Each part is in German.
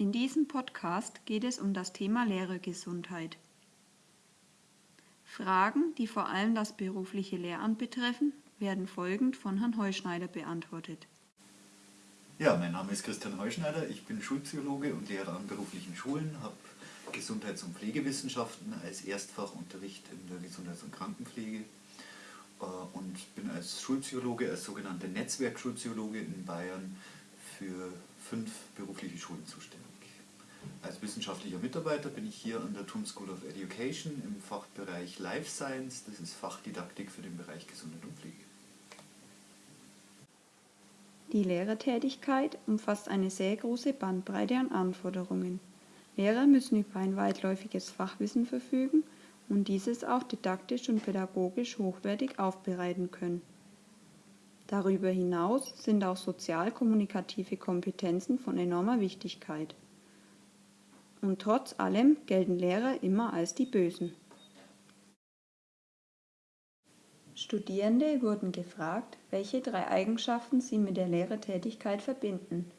In diesem Podcast geht es um das Thema Lehrergesundheit. Fragen, die vor allem das berufliche Lehramt betreffen, werden folgend von Herrn Heuschneider beantwortet. Ja, mein Name ist Christian Heuschneider, ich bin Schulpsychologe und Lehrer an beruflichen Schulen, habe Gesundheits- und Pflegewissenschaften als Erstfachunterricht in der Gesundheits- und Krankenpflege äh, und bin als Schulpsychologe, als sogenannter Netzwerkschulpsychologe in Bayern für fünf berufliche Schulen zuständig. Als wissenschaftlicher Mitarbeiter bin ich hier an der TUM School of Education im Fachbereich Life Science, das ist Fachdidaktik für den Bereich Gesundheit und Pflege. Die Lehrertätigkeit umfasst eine sehr große Bandbreite an Anforderungen. Lehrer müssen über ein weitläufiges Fachwissen verfügen und dieses auch didaktisch und pädagogisch hochwertig aufbereiten können. Darüber hinaus sind auch sozial-kommunikative Kompetenzen von enormer Wichtigkeit. Und trotz allem gelten Lehrer immer als die Bösen. Studierende wurden gefragt, welche drei Eigenschaften sie mit der Lehrertätigkeit verbinden.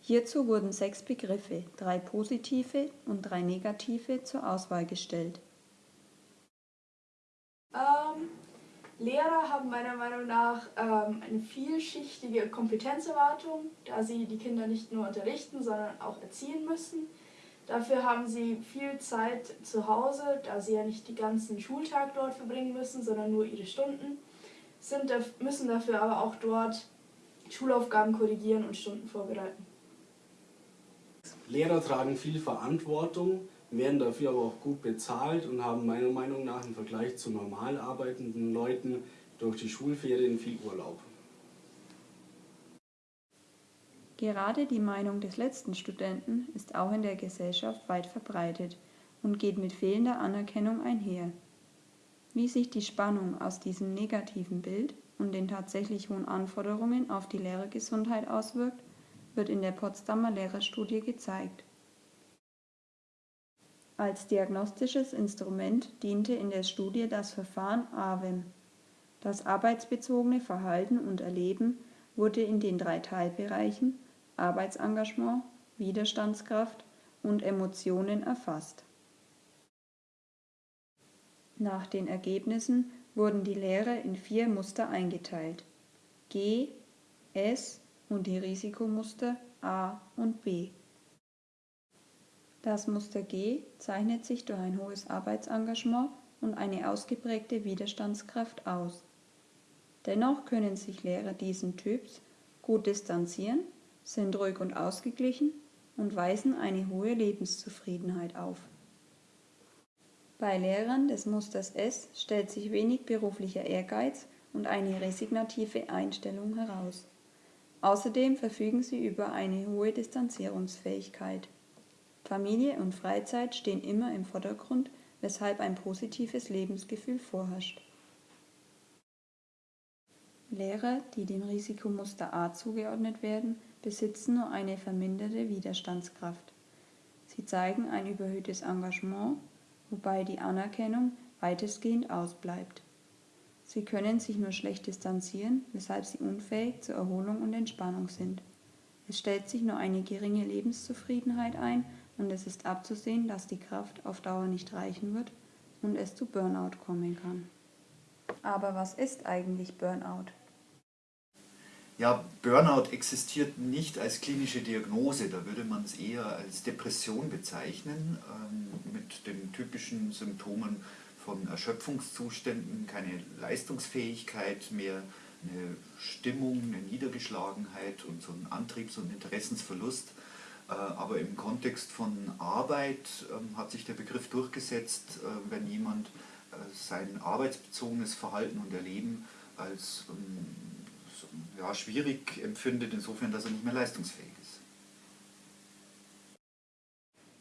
Hierzu wurden sechs Begriffe, drei positive und drei negative, zur Auswahl gestellt. Ähm, Lehrer haben meiner Meinung nach ähm, eine vielschichtige Kompetenzerwartung, da sie die Kinder nicht nur unterrichten, sondern auch erziehen müssen. Dafür haben sie viel Zeit zu Hause, da sie ja nicht den ganzen Schultag dort verbringen müssen, sondern nur ihre Stunden, sind, müssen dafür aber auch dort Schulaufgaben korrigieren und Stunden vorbereiten. Lehrer tragen viel Verantwortung, werden dafür aber auch gut bezahlt und haben meiner Meinung nach im Vergleich zu normal arbeitenden Leuten durch die Schulferien viel Urlaub. Gerade die Meinung des letzten Studenten ist auch in der Gesellschaft weit verbreitet und geht mit fehlender Anerkennung einher. Wie sich die Spannung aus diesem negativen Bild und den tatsächlich hohen Anforderungen auf die Lehrergesundheit auswirkt, wird in der Potsdamer Lehrerstudie gezeigt. Als diagnostisches Instrument diente in der Studie das Verfahren AWEM. Das arbeitsbezogene Verhalten und Erleben wurde in den drei Teilbereichen Arbeitsengagement, Widerstandskraft und Emotionen erfasst. Nach den Ergebnissen wurden die Lehrer in vier Muster eingeteilt: G, S und die Risikomuster A und B. Das Muster G zeichnet sich durch ein hohes Arbeitsengagement und eine ausgeprägte Widerstandskraft aus. Dennoch können sich Lehrer diesen Typs gut distanzieren, sind ruhig und ausgeglichen und weisen eine hohe Lebenszufriedenheit auf. Bei Lehrern des Musters S stellt sich wenig beruflicher Ehrgeiz und eine resignative Einstellung heraus. Außerdem verfügen sie über eine hohe Distanzierungsfähigkeit. Familie und Freizeit stehen immer im Vordergrund, weshalb ein positives Lebensgefühl vorherrscht. Lehrer, die dem Risikomuster A zugeordnet werden, besitzen nur eine verminderte Widerstandskraft. Sie zeigen ein überhöhtes Engagement, wobei die Anerkennung weitestgehend ausbleibt. Sie können sich nur schlecht distanzieren, weshalb sie unfähig zur Erholung und Entspannung sind. Es stellt sich nur eine geringe Lebenszufriedenheit ein und es ist abzusehen, dass die Kraft auf Dauer nicht reichen wird und es zu Burnout kommen kann. Aber was ist eigentlich Burnout? Ja, Burnout existiert nicht als klinische Diagnose, da würde man es eher als Depression bezeichnen, ähm, mit den typischen Symptomen von Erschöpfungszuständen, keine Leistungsfähigkeit mehr, eine Stimmung, eine Niedergeschlagenheit und so ein Antriebs- und Interessensverlust. Äh, aber im Kontext von Arbeit ähm, hat sich der Begriff durchgesetzt, äh, wenn jemand äh, sein arbeitsbezogenes Verhalten und Erleben als ähm, ja, schwierig empfindet, insofern, dass er nicht mehr leistungsfähig ist.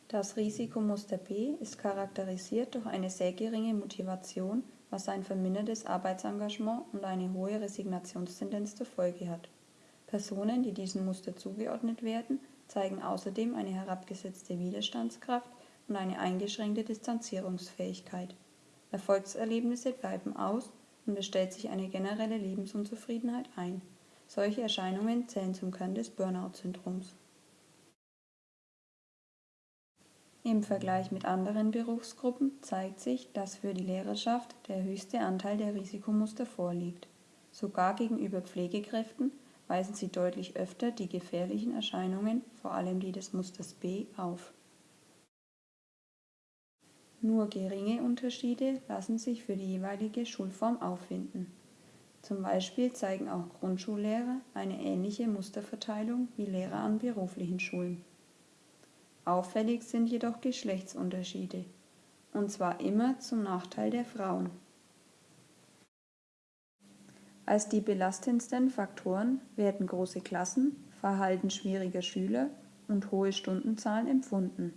Das Risikomuster B ist charakterisiert durch eine sehr geringe Motivation, was ein vermindertes Arbeitsengagement und eine hohe Resignationstendenz zur Folge hat. Personen, die diesem Muster zugeordnet werden, zeigen außerdem eine herabgesetzte Widerstandskraft und eine eingeschränkte Distanzierungsfähigkeit. Erfolgserlebnisse bleiben aus und es stellt sich eine generelle Lebensunzufriedenheit ein. Solche Erscheinungen zählen zum Kern des Burnout-Syndroms. Im Vergleich mit anderen Berufsgruppen zeigt sich, dass für die Lehrerschaft der höchste Anteil der Risikomuster vorliegt. Sogar gegenüber Pflegekräften weisen sie deutlich öfter die gefährlichen Erscheinungen, vor allem die des Musters B, auf. Nur geringe Unterschiede lassen sich für die jeweilige Schulform auffinden. Zum Beispiel zeigen auch Grundschullehrer eine ähnliche Musterverteilung wie Lehrer an beruflichen Schulen. Auffällig sind jedoch Geschlechtsunterschiede, und zwar immer zum Nachteil der Frauen. Als die belastendsten Faktoren werden große Klassen, Verhalten schwieriger Schüler und hohe Stundenzahlen empfunden.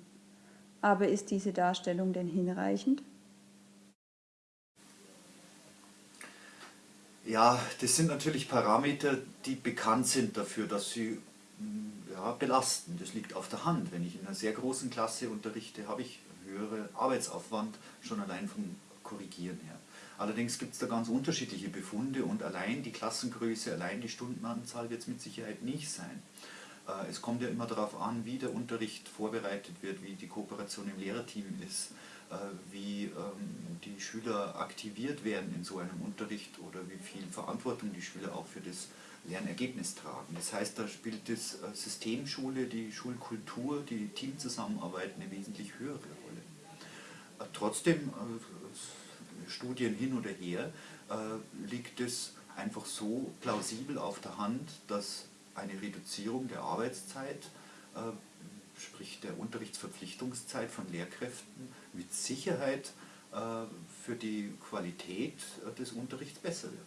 Aber ist diese Darstellung denn hinreichend? Ja, das sind natürlich Parameter, die bekannt sind dafür, dass sie mm, ja, belasten. Das liegt auf der Hand. Wenn ich in einer sehr großen Klasse unterrichte, habe ich höhere Arbeitsaufwand, schon allein vom Korrigieren her. Allerdings gibt es da ganz unterschiedliche Befunde und allein die Klassengröße, allein die Stundenanzahl wird es mit Sicherheit nicht sein. Äh, es kommt ja immer darauf an, wie der Unterricht vorbereitet wird, wie die Kooperation im Lehrerteam ist, äh, wie ähm, die Schüler aktiviert werden in so einem Unterricht oder wie viel Verantwortung die Schüler auch für das Lernergebnis tragen. Das heißt, da spielt das äh, Systemschule, die Schulkultur, die Teamzusammenarbeit eine wesentlich höhere Rolle. Trotzdem, Studien hin oder her, liegt es einfach so plausibel auf der Hand, dass eine Reduzierung der Arbeitszeit sprich der Unterrichtsverpflichtungszeit von Lehrkräften, mit Sicherheit äh, für die Qualität äh, des Unterrichts besser wird.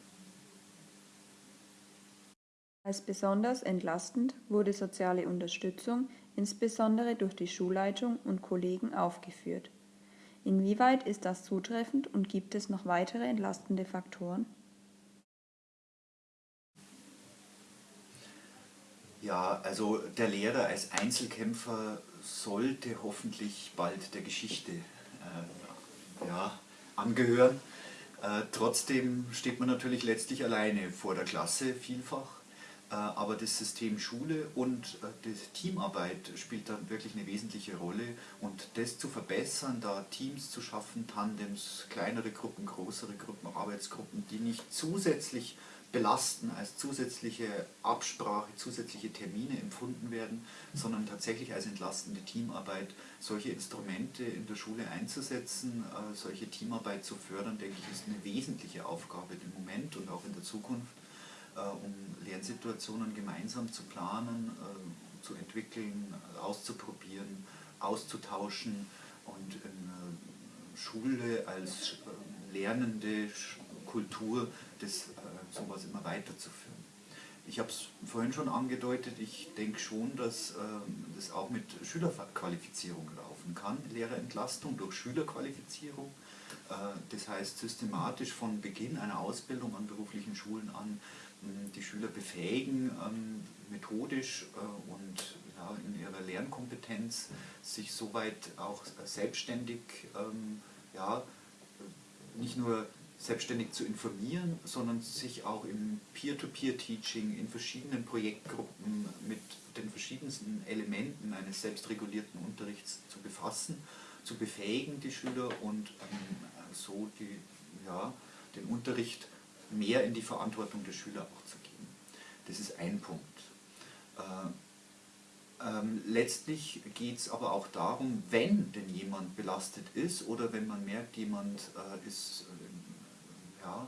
Als besonders entlastend wurde soziale Unterstützung insbesondere durch die Schulleitung und Kollegen aufgeführt. Inwieweit ist das zutreffend und gibt es noch weitere entlastende Faktoren? Ja, also der Lehrer als Einzelkämpfer sollte hoffentlich bald der Geschichte äh, ja, angehören. Äh, trotzdem steht man natürlich letztlich alleine vor der Klasse vielfach. Äh, aber das System Schule und äh, die Teamarbeit spielt da wirklich eine wesentliche Rolle. Und das zu verbessern, da Teams zu schaffen, Tandems, kleinere Gruppen, größere Gruppen, Arbeitsgruppen, die nicht zusätzlich belasten, als zusätzliche Absprache, zusätzliche Termine empfunden werden, sondern tatsächlich als entlastende Teamarbeit. Solche Instrumente in der Schule einzusetzen, äh, solche Teamarbeit zu fördern, denke ich, ist eine wesentliche Aufgabe im Moment und auch in der Zukunft, äh, um Lernsituationen gemeinsam zu planen, äh, zu entwickeln, auszuprobieren, auszutauschen und in Schule als lernende Kultur das sowas immer weiterzuführen. Ich habe es vorhin schon angedeutet, ich denke schon, dass äh, das auch mit Schülerqualifizierung laufen kann, Lehrerentlastung durch Schülerqualifizierung. Äh, das heißt systematisch von Beginn einer Ausbildung an beruflichen Schulen an die Schüler befähigen, ähm, methodisch äh, und in ihrer Lernkompetenz sich soweit auch selbstständig ähm, ja, nicht nur selbstständig zu informieren, sondern sich auch im Peer-to-Peer-Teaching in verschiedenen Projektgruppen mit den verschiedensten Elementen eines selbstregulierten Unterrichts zu befassen, zu befähigen die Schüler und ähm, so die, ja, den Unterricht mehr in die Verantwortung der Schüler auch zu geben. Das ist ein Punkt. Äh, ähm, letztlich geht es aber auch darum, wenn denn jemand belastet ist oder wenn man merkt, jemand äh, ist ja,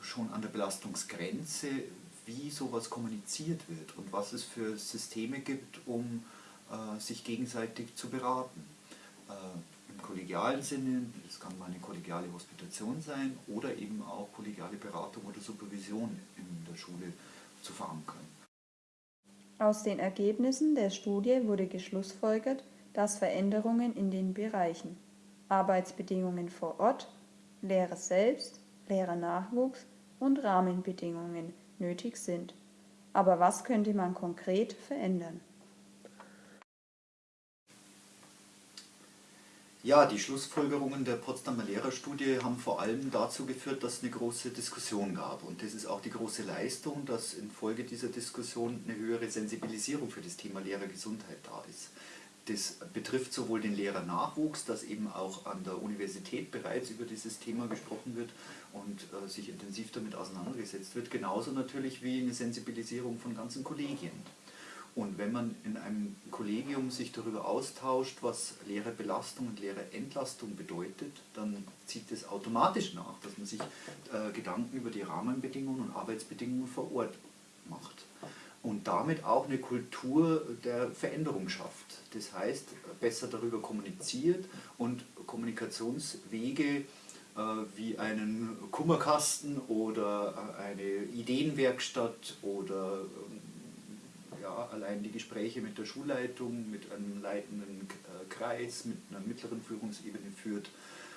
schon an der Belastungsgrenze, wie sowas kommuniziert wird und was es für Systeme gibt, um äh, sich gegenseitig zu beraten. Äh, Im kollegialen Sinne, das kann mal eine kollegiale Hospitation sein oder eben auch kollegiale Beratung oder Supervision in der Schule zu verankern. Aus den Ergebnissen der Studie wurde geschlussfolgert, dass Veränderungen in den Bereichen Arbeitsbedingungen vor Ort, Lehre selbst, Lehrernachwuchs und Rahmenbedingungen nötig sind. Aber was könnte man konkret verändern? Ja, die Schlussfolgerungen der Potsdamer Lehrerstudie haben vor allem dazu geführt, dass es eine große Diskussion gab. Und das ist auch die große Leistung, dass infolge dieser Diskussion eine höhere Sensibilisierung für das Thema Lehrergesundheit da ist. Das betrifft sowohl den Lehrernachwuchs, dass eben auch an der Universität bereits über dieses Thema gesprochen wird und äh, sich intensiv damit auseinandergesetzt wird, genauso natürlich wie eine Sensibilisierung von ganzen Kollegien. Und wenn man in einem Kollegium sich darüber austauscht, was Lehrerbelastung und Lehrerentlastung bedeutet, dann zieht es automatisch nach, dass man sich äh, Gedanken über die Rahmenbedingungen und Arbeitsbedingungen vor Ort macht. Und damit auch eine Kultur der Veränderung schafft. Das heißt, besser darüber kommuniziert und Kommunikationswege äh, wie einen Kummerkasten oder äh, eine Ideenwerkstatt oder ähm, ja, allein die Gespräche mit der Schulleitung, mit einem leitenden äh, Kreis, mit einer mittleren Führungsebene führt,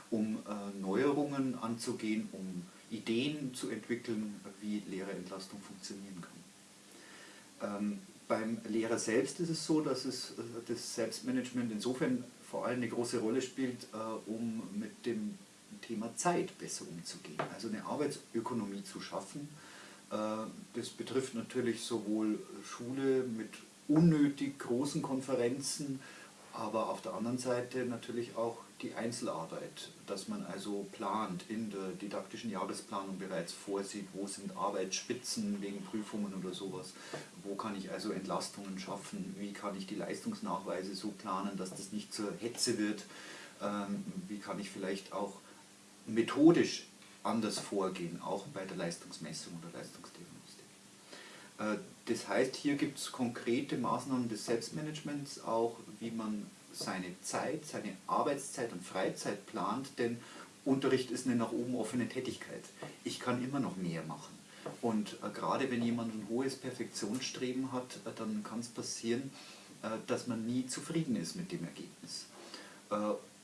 um Neuerungen anzugehen, um Ideen zu entwickeln, wie Lehrerentlastung funktionieren kann. Ähm, beim Lehrer selbst ist es so, dass es, äh, das Selbstmanagement insofern vor allem eine große Rolle spielt, äh, um mit dem Thema Zeit besser umzugehen. Also eine Arbeitsökonomie zu schaffen, äh, das betrifft natürlich sowohl Schule mit unnötig großen Konferenzen, aber auf der anderen Seite natürlich auch die Einzelarbeit, dass man also plant, in der didaktischen Jahresplanung bereits vorsieht, wo sind Arbeitsspitzen wegen Prüfungen oder sowas, wo kann ich also Entlastungen schaffen, wie kann ich die Leistungsnachweise so planen, dass das nicht zur Hetze wird, ähm, wie kann ich vielleicht auch methodisch anders vorgehen, auch bei der Leistungsmessung oder Leistungsdiagnostik. Das heißt, hier gibt es konkrete Maßnahmen des Selbstmanagements, auch wie man seine Zeit, seine Arbeitszeit und Freizeit plant, denn Unterricht ist eine nach oben offene Tätigkeit. Ich kann immer noch mehr machen. Und äh, gerade wenn jemand ein hohes Perfektionsstreben hat, äh, dann kann es passieren, äh, dass man nie zufrieden ist mit dem Ergebnis. Äh,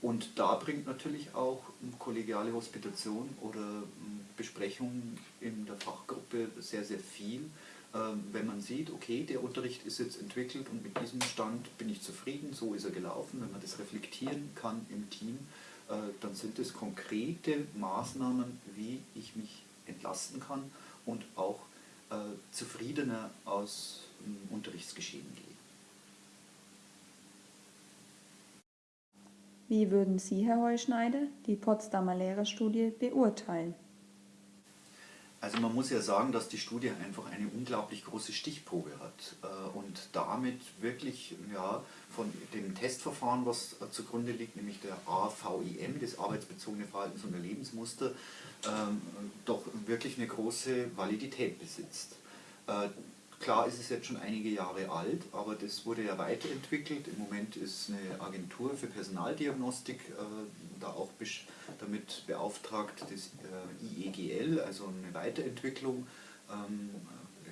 und da bringt natürlich auch kollegiale Hospitation oder Besprechungen in der Fachgruppe sehr, sehr viel. Ähm, wenn man sieht, okay, der Unterricht ist jetzt entwickelt und mit diesem Stand bin ich zufrieden, so ist er gelaufen, wenn man das reflektieren kann im Team, äh, dann sind es konkrete Maßnahmen, wie ich mich entlasten kann und auch äh, zufriedener aus dem Unterrichtsgeschehen gehe. Wie würden Sie, Herr Heuschneider, die Potsdamer Lehrerstudie beurteilen? Also man muss ja sagen, dass die Studie einfach eine unglaublich große Stichprobe hat äh, und damit wirklich ja, von dem Testverfahren, was zugrunde liegt, nämlich der AVIM, das arbeitsbezogene Verhaltens- und Erlebensmuster, ähm, doch wirklich eine große Validität besitzt. Äh, Klar ist es jetzt schon einige Jahre alt, aber das wurde ja weiterentwickelt. Im Moment ist eine Agentur für Personaldiagnostik äh, da auch damit beauftragt, das äh, IEGL, also eine Weiterentwicklung ähm,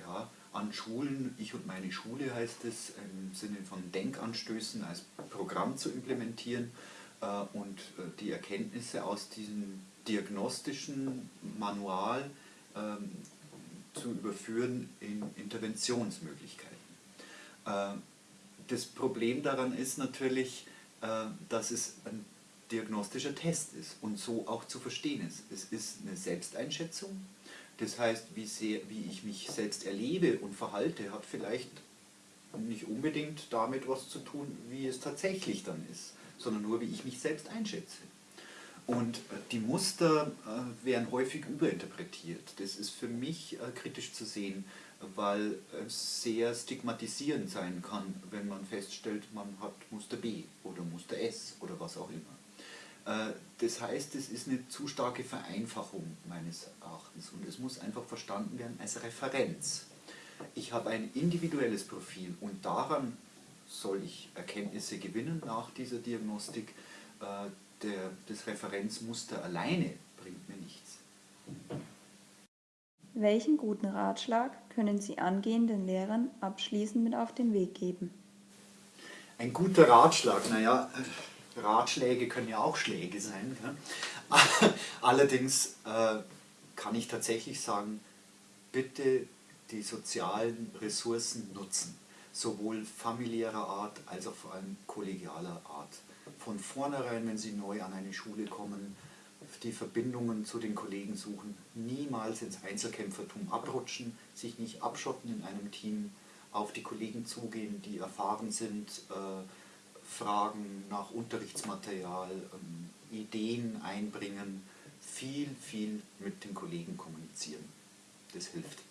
ja, an Schulen, ich und meine Schule heißt es, im Sinne von Denkanstößen als Programm zu implementieren äh, und äh, die Erkenntnisse aus diesem diagnostischen Manual ähm, zu überführen in Interventionsmöglichkeiten. Äh, das Problem daran ist natürlich, äh, dass es ein diagnostischer Test ist und so auch zu verstehen ist. Es ist eine Selbsteinschätzung, das heißt, wie, sehr, wie ich mich selbst erlebe und verhalte, hat vielleicht nicht unbedingt damit was zu tun, wie es tatsächlich dann ist, sondern nur, wie ich mich selbst einschätze. Und äh, die Muster äh, werden häufig überinterpretiert. Das ist für mich äh, kritisch zu sehen, weil es sehr stigmatisierend sein kann, wenn man feststellt, man hat Muster B oder Muster S oder was auch immer. Das heißt, es ist eine zu starke Vereinfachung meines Erachtens und es muss einfach verstanden werden als Referenz. Ich habe ein individuelles Profil und daran soll ich Erkenntnisse gewinnen nach dieser Diagnostik, der, das Referenzmuster alleine bringt mir nichts. Welchen guten Ratschlag können Sie angehenden Lehrern abschließend mit auf den Weg geben? Ein guter Ratschlag, naja, Ratschläge können ja auch Schläge sein. Allerdings äh, kann ich tatsächlich sagen, bitte die sozialen Ressourcen nutzen, sowohl familiärer Art als auch vor allem kollegialer Art von vornherein, wenn Sie neu an eine Schule kommen, die Verbindungen zu den Kollegen suchen, niemals ins Einzelkämpfertum abrutschen, sich nicht abschotten in einem Team, auf die Kollegen zugehen, die erfahren sind, äh, fragen nach Unterrichtsmaterial, ähm, Ideen einbringen, viel, viel mit den Kollegen kommunizieren. Das hilft.